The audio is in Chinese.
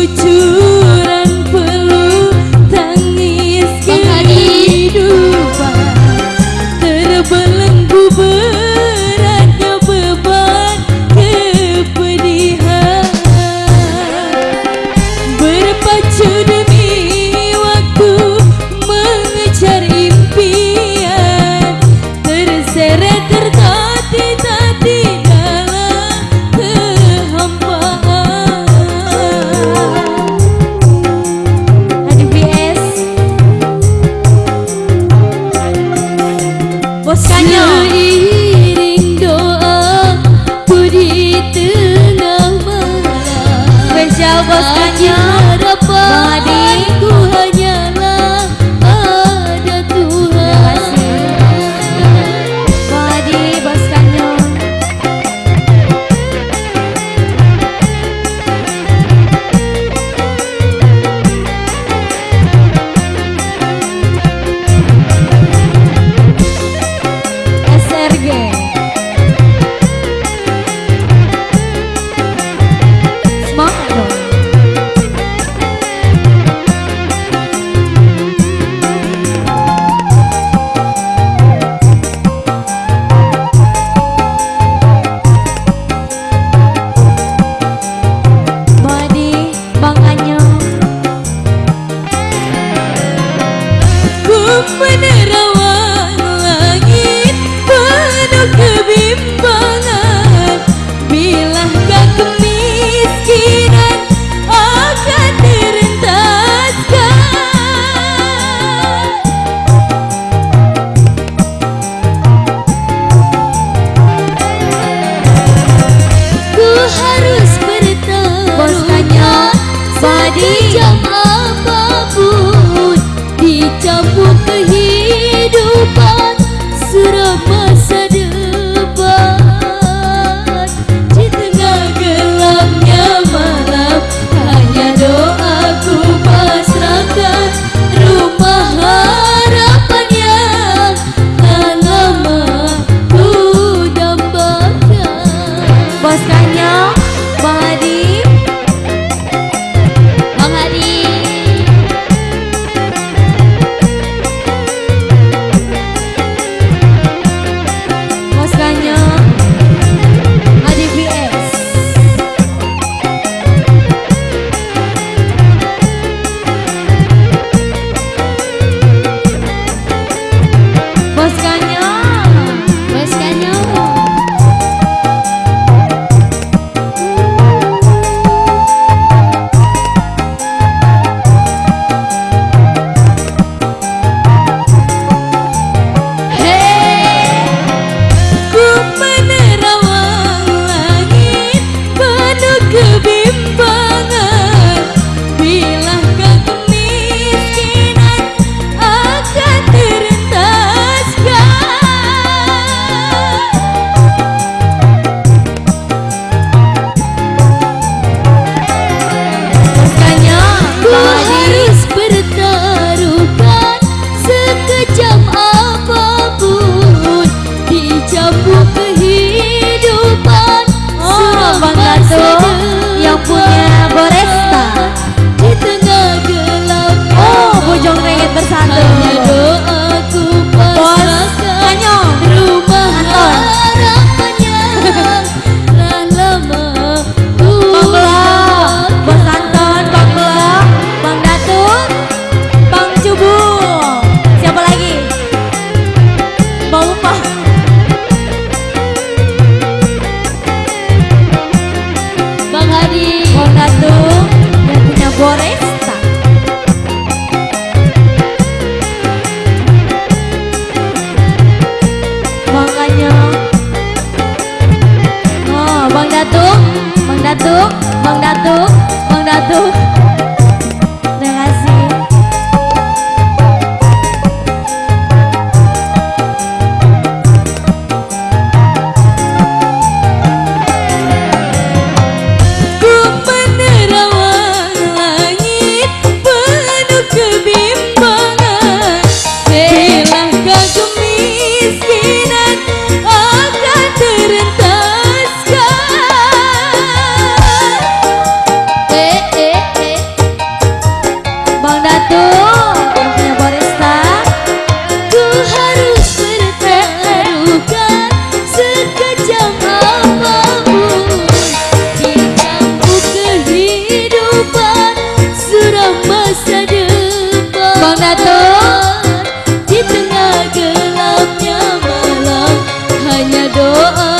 you to Body 要 bằng 哦。